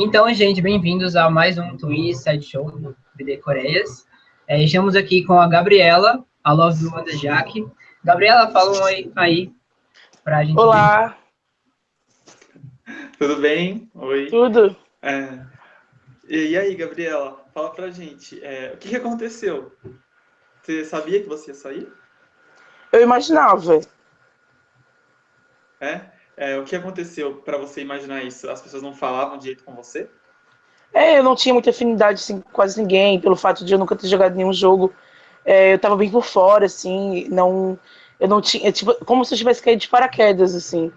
Então, gente, bem-vindos a mais um Twist Side Show do BD Coreias. É, estamos aqui com a Gabriela, a Love One da Jaque. Gabriela, fala um oi aí pra gente. Olá! Ver. Tudo bem? Oi. Tudo? É, e, aí, Gabriela, fala pra gente, é, o que, que aconteceu? Você sabia que você ia sair? Eu imaginava. É? É, o que aconteceu para você imaginar isso? As pessoas não falavam direito com você? É, eu não tinha muita afinidade assim, com quase ninguém, pelo fato de eu nunca ter jogado nenhum jogo. É, eu tava bem por fora, assim, não. Eu não tinha. Tipo, como se eu tivesse caído de paraquedas, assim.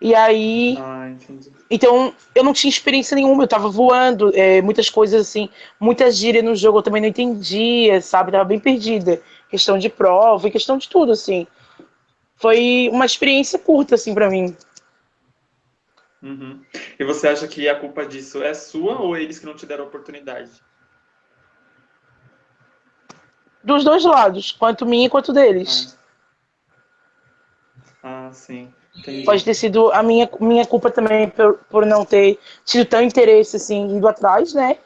E aí. Ah, entendi. Então, eu não tinha experiência nenhuma, eu tava voando, é, muitas coisas assim, muita gíria no jogo eu também não entendia, sabe? Tava bem perdida. Questão de prova e questão de tudo, assim. Foi uma experiência curta, assim, para mim. Uhum. E você acha que a culpa disso é sua ou eles que não te deram oportunidade? Dos dois lados, quanto minha quanto deles. Ah, ah sim. Entendi. Pode ter sido a minha, minha culpa também por, por não ter tido tão interesse, assim, indo atrás, né?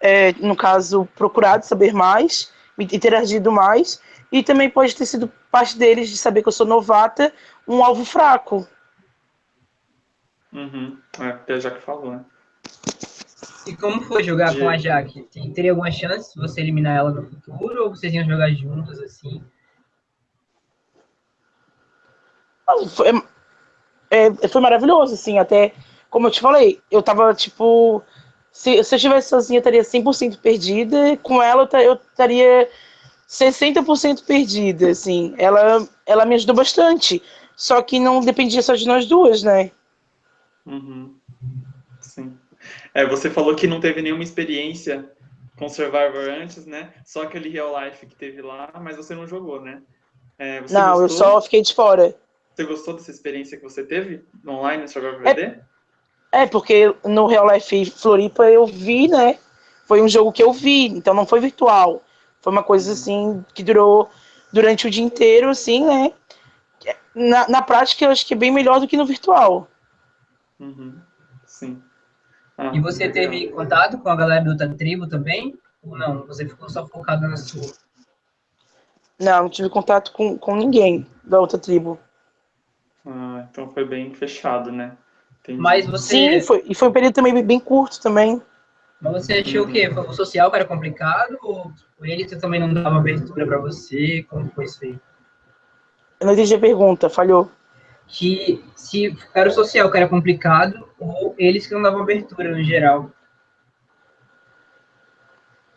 É, no caso, procurado saber mais, interagido mais. E também pode ter sido parte deles de saber que eu sou novata, um alvo fraco. Uhum. É, porque a Jaque falou, né? E como foi jogar de... com a Jaque? Teria alguma chance de você eliminar ela no futuro ou vocês iam jogar juntos assim? Foi, é, foi maravilhoso, assim, até como eu te falei, eu tava tipo. Se, se eu estivesse sozinha, eu estaria 100% perdida, com ela eu estaria 60% perdida, assim. Ela, ela me ajudou bastante, só que não dependia só de nós duas, né? Uhum. Sim. É, você falou que não teve nenhuma experiência com Survivor antes, né? Só aquele real life que teve lá, mas você não jogou, né? É, não, gostou? eu só fiquei de fora. Você gostou dessa experiência que você teve online no Survivor VD? É, é, porque no Real Life Floripa eu vi, né? Foi um jogo que eu vi, então não foi virtual. Foi uma coisa uhum. assim que durou durante o dia inteiro, assim, né? Na, na prática eu acho que é bem melhor do que no virtual. Uhum. Sim. Ah, e você legal. teve contato com a galera do outra tribo também? Ou não? Você ficou só focado na sua? Não, não tive contato com, com ninguém da outra tribo. Ah, então foi bem fechado, né? Entendi. Mas você... Sim, foi, e foi um período também bem curto também. Mas você achou uhum. o quê? Foi o social que era complicado? Ou ele também não dava abertura para você? Como foi isso aí? Eu não entendi a pergunta, falhou que se era o social que era complicado ou eles que não davam abertura no geral?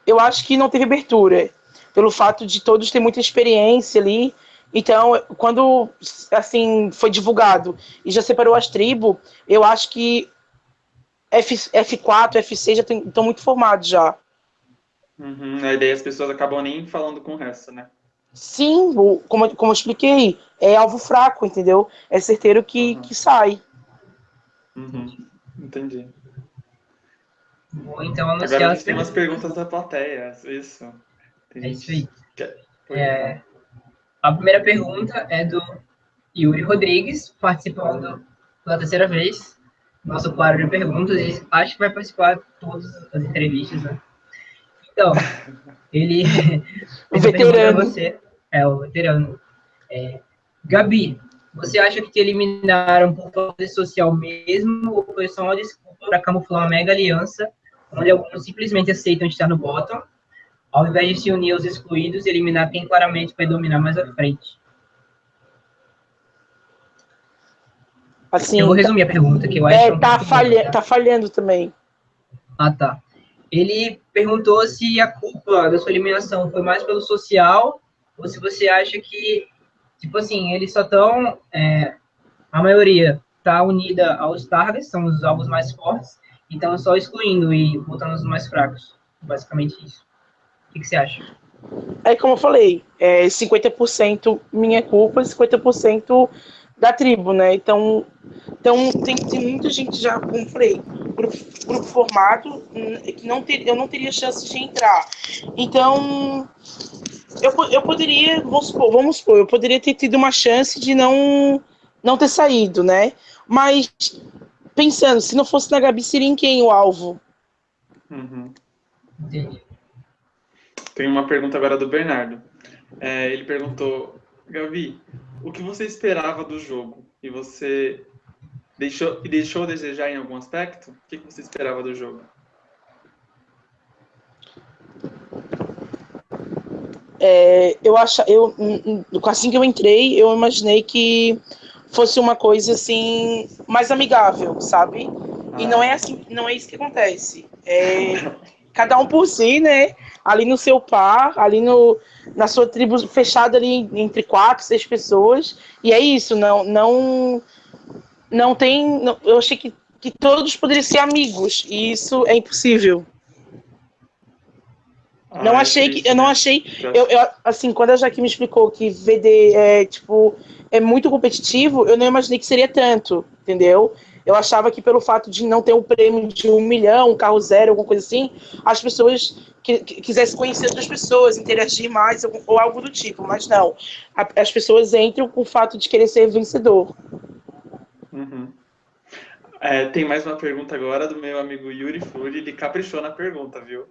Eu acho que não teve abertura, pelo fato de todos ter muita experiência ali. Então, quando assim foi divulgado e já separou as tribos, eu acho que F, F4, F6 já estão muito formados já. Uhum, a ideia as pessoas acabam nem falando com o resto, né? Sim, como, como eu expliquei, é alvo fraco, entendeu? É certeiro que, uhum. que sai. Uhum. Entendi. Bom, então Agora a gente tem umas perguntas da plateia, isso. Tem é isso aí. É, a primeira pergunta é do Yuri Rodrigues, participando pela terceira vez. Nosso quadro de perguntas, acho que vai participar de todas as entrevistas, né? Então, ele. o veterano. Você, é, o veterano. É, Gabi, você acha que te eliminaram por falta social mesmo ou foi só uma desculpa para camuflar uma mega aliança onde alguns simplesmente aceitam estar no bottom, ao invés de se unir aos excluídos e eliminar quem claramente vai dominar mais à frente? Assim, eu vou resumir a pergunta, que eu acho é, tá, falha, tá falhando também. Ah, tá. Ele perguntou se a culpa da sua eliminação foi mais pelo social ou se você acha que Tipo assim, eles só estão. É, a maioria está unida aos targets, são os alvos mais fortes, então só excluindo e botando os mais fracos. Basicamente isso. O que, que você acha? É como eu falei, é 50% minha culpa, 50% da tribo, né? Então, então tem, tem muita gente já, como eu falei, grupo, formado, que não ter, eu não teria chance de entrar. Então, eu, eu poderia, vamos supor, vamos supor, eu poderia ter tido uma chance de não, não ter saído, né? Mas, pensando, se não fosse na Gabi, seria em quem o alvo? Uhum. Tem uma pergunta agora do Bernardo. É, ele perguntou, Gavi, o que você esperava do jogo? E você deixou, deixou a desejar em algum aspecto? O que você esperava do jogo? É, eu acho, eu assim que eu entrei, eu imaginei que fosse uma coisa assim mais amigável, sabe? E não é assim, não é isso que acontece. É, cada um por si, né? Ali no seu par, ali no, na sua tribo fechada ali entre quatro, seis pessoas. E é isso, não, não, não tem. Não, eu achei que, que todos poderiam ser amigos e isso é impossível. Ah, não achei que. Eu não achei. Eu, eu, assim, quando a Jaque me explicou que VD é, tipo, é muito competitivo, eu não imaginei que seria tanto, entendeu? Eu achava que pelo fato de não ter um prêmio de um milhão, um carro zero, alguma coisa assim, as pessoas que, que quisessem conhecer outras pessoas, interagir mais ou, ou algo do tipo. Mas não. A, as pessoas entram com o fato de querer ser vencedor. Uhum. É, tem mais uma pergunta agora do meu amigo Yuri Fury. Ele caprichou na pergunta, viu?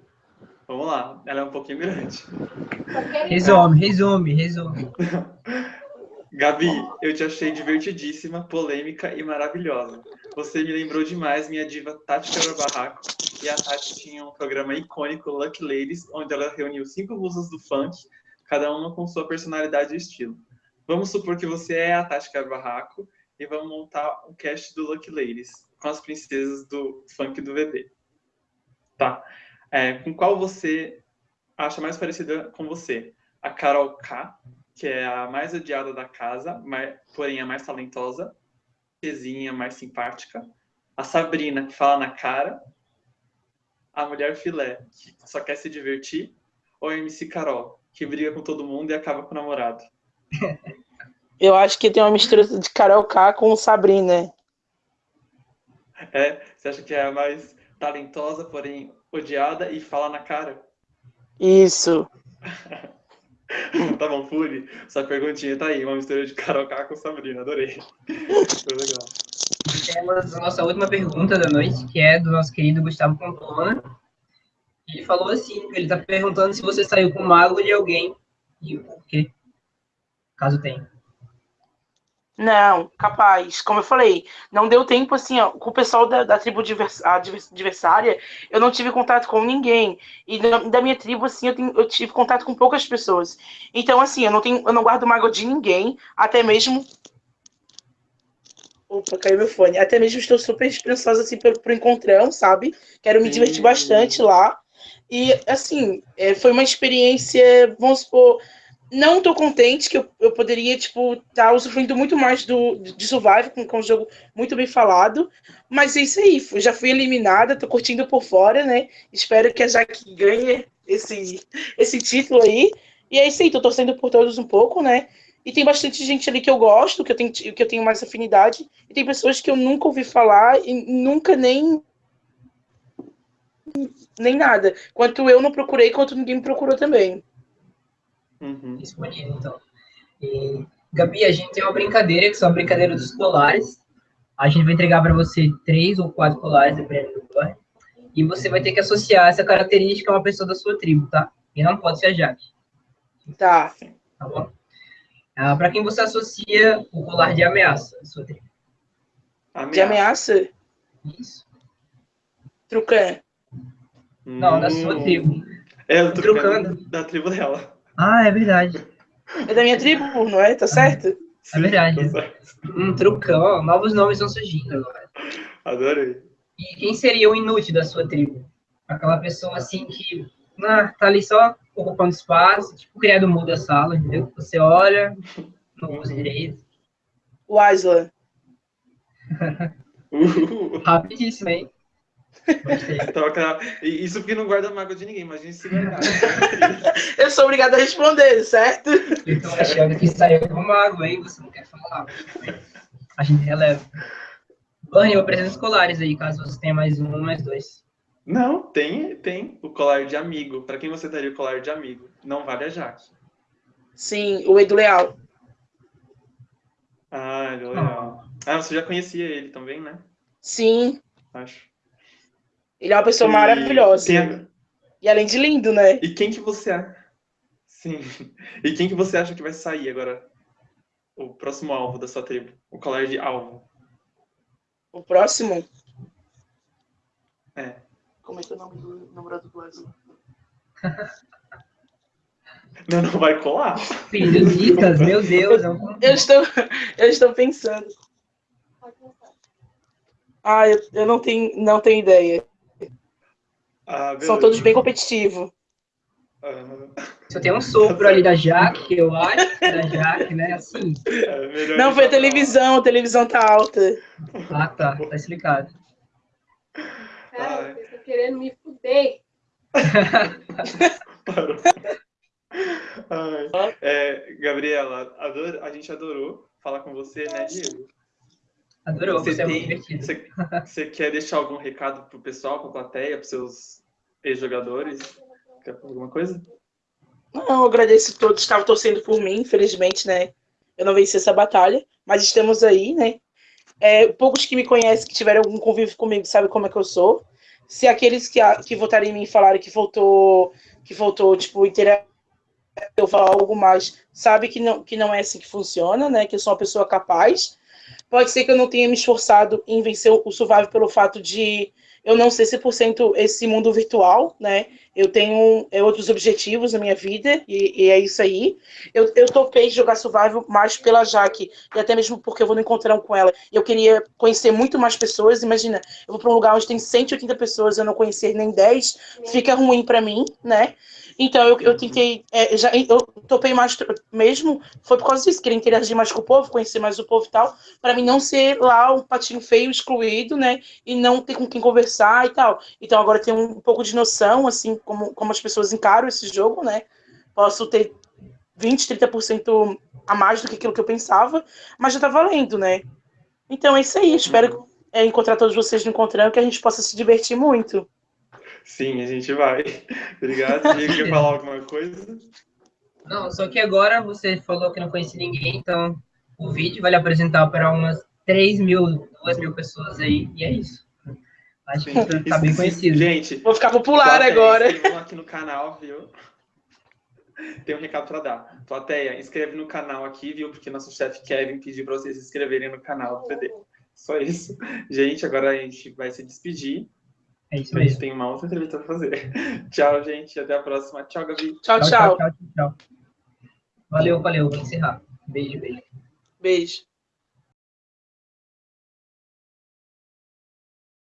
Vamos lá, ela é um pouquinho grande. Resume, resume, resume. Gabi, eu te achei divertidíssima, polêmica e maravilhosa. Você me lembrou demais minha diva Tati Quebra-Barraco. E a Tati tinha um programa icônico, Lucky Ladies, onde ela reuniu cinco musas do funk, cada uma com sua personalidade e estilo. Vamos supor que você é a Tati Quebra-Barraco e vamos montar um cast do Lucky Ladies, com as princesas do funk do VB. Tá. É, com qual você acha mais parecida com você? A Carol K, que é a mais odiada da casa, mas, porém a mais talentosa, Cezinha, mais simpática. A Sabrina, que fala na cara. A mulher filé, que só quer se divertir. Ou a MC Carol, que briga com todo mundo e acaba com o namorado. Eu acho que tem uma mistura de Carol K com Sabrina. É, você acha que é a mais talentosa, porém odiada e fala na cara. Isso. tá bom, Fury. Sua perguntinha tá aí, uma mistura de Carol K com Sabrina, adorei. Foi legal. Temos a nossa última pergunta da noite, que é do nosso querido Gustavo Pontona. Ele falou assim, ele tá perguntando se você saiu com o mago de alguém e o porquê, caso tenha. Não, capaz. Como eu falei, não deu tempo, assim, ó, com o pessoal da, da tribo adversária, eu não tive contato com ninguém. E da, da minha tribo, assim, eu, tenho, eu, tive contato com poucas pessoas. Então, assim, eu não, tenho, eu não guardo mágoa de ninguém, até mesmo. Opa, caiu meu fone. Até mesmo estou super esperançosa, assim, pro, pro encontrão, sabe? Quero me divertir bastante lá. E, assim, é, foi uma experiência, vamos supor não tô contente, que eu, eu poderia, tipo, estar tá usufruindo muito mais do, de Survival, com, com um jogo muito bem falado. Mas é isso aí, já fui eliminada, tô curtindo por fora, né? Espero que a Jaque ganhe esse, esse título aí. E é isso aí, tô torcendo por todos um pouco, né? E tem bastante gente ali que eu gosto, que eu tenho, que eu tenho mais afinidade. E tem pessoas que eu nunca ouvi falar e nunca nem. Nem nada. Quanto eu não procurei, quanto ninguém me procurou também uhum. disponível. Então, e, Gabi, a gente tem uma brincadeira, que são a brincadeira dos colares. A gente vai entregar para você três ou quatro colares, dependendo do collar. E você vai ter que associar essa característica a uma pessoa da sua tribo, tá? E não pode ser a Jaque. Tá. Tá bom? Ah, para quem você associa o colar de ameaça da sua tribo? Ameaça. De ameaça? Isso. Trucan. Não, da sua tribo. É, o trucando da tribo dela. Ah, é verdade. É da minha tribo, não é? Tá ah, certo? É verdade. Tá um trucão, novos nomes vão surgindo agora. Adorei. E quem seria o inútil da sua tribo? Aquela pessoa assim que ah, tá ali só ocupando espaço, tipo criado mudo da sala, entendeu? Você olha, não usa direito. O Aslan. Rapidíssimo, hein? Isso porque não guarda mágoa de ninguém, imagina se guardar. eu sou obrigado a responder, certo? Eu tô achando que saiu com mágoa aí, você não quer falar. A gente releva. Bunny, eu apresento os colares aí, caso você tenha mais um ou mais dois. Não, tem, tem o colar de amigo. Para quem você daria o colar de amigo? Não vale a Jaque. Sim, o Edu Leal. Ah, Edu Leal. Ah, você já conhecia ele também, né? Sim. Acho. Ele é uma pessoa E maravilhosa. tem- E além de lindo, né? E quem que você acha? Sim. E quem que você acha que vai sair agora? O próximo alvo da sua tribo? O colar de alvo? O próximo. É. Como é que é o nome do namorado do Wesley? Não, não vai colar. Filho Dicas, meu Deus. é um- Eu estou, eu estou pensando. Ah, eu, eu não, tenho, não tenho ideia. Ah, São todos bem competitivos. Ah, Só tem um sopro ali da Jaque, eu acho, que é da Jaque, né? Assim. é Não, foi a televisão, a televisão tá alta. Ah, tá. Tá explicado. Cara, vocês estão querendo me fuder. Parou. Ai. É, Gabriela, ador- a gente adorou falar com você, né, Diego? Adorou, Você você é muito tem- divertido. Você, você quer deixar algum recado pro pessoal, pra plateia, pros seus ex-jogadores? Quer falar alguma coisa? Não, eu agradeço a todos que estavam torcendo por mim, infelizmente, né? Eu não venci essa batalha, mas estamos aí, né? É, poucos que me conhecem, que tiveram algum convívio comigo, sabem como é que eu sou. Se aqueles que, que votaram em mim falaram que faltou, que faltou, tipo, interagir, eu falar algo mais, sabe que não, que não é assim que funciona, né? Que eu sou uma pessoa capaz. Pode ser que eu não tenha me esforçado em vencer o Survival pelo fato de eu não ser 100% esse mundo virtual, né? Eu tenho é, outros objetivos na minha vida e, e é isso aí. Eu, eu topei jogar Survival mais pela Jaque e até mesmo porque eu vou no encontrão com ela. Eu queria conhecer muito mais pessoas. Imagina, eu vou para um lugar onde tem 180 pessoas, eu não conhecer nem 10, fica ruim para mim, né? Então eu, eu tentei, é, já, eu topei mais mesmo, foi por causa disso, queria interagir mais com o povo, conhecer mais o povo e tal, para mim não ser lá um patinho feio, excluído, né? E não ter com quem conversar e tal. Então agora eu tenho um pouco de noção, assim, como, como as pessoas encaram esse jogo, né? Posso ter 20, 30% a mais do que aquilo que eu pensava, mas já tá valendo, né? Então é isso aí, espero é, encontrar todos vocês no encontrando, que a gente possa se divertir muito. Sim, a gente vai. Obrigado. Diego, quer falar alguma coisa? Não, só que agora você falou que não conhecia ninguém, então o vídeo vai lhe apresentar para umas 3 mil, 2 mil pessoas aí, e é isso. Acho que Sim. tá bem conhecido. Gente, Vou ficar popular Plateia, agora. inscrevam aqui no canal, viu? Tem um recado pra dar. Plateia, inscreve no canal aqui, viu? Porque nosso chefe Kevin pediu pra vocês se inscreverem no canal do PD. Só isso. Gente, agora a gente vai se despedir. É isso A gente mesmo. tem uma outra entrevista pra fazer. Tchau, gente. Até a próxima. Tchau, Gabi. Tchau, tchau. tchau, tchau. Valeu, valeu. Vou encerrar. Beijo, beijo. Beijo.